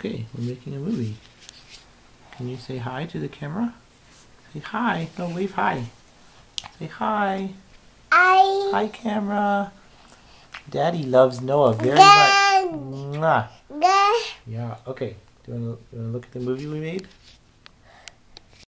Okay, we're making a movie. Can you say hi to the camera? Say hi. No, wave hi. Say hi. Hi. Hi, camera. Daddy loves Noah very Dad. much. Mwah. Yeah, okay. Do you want to look at the movie we made?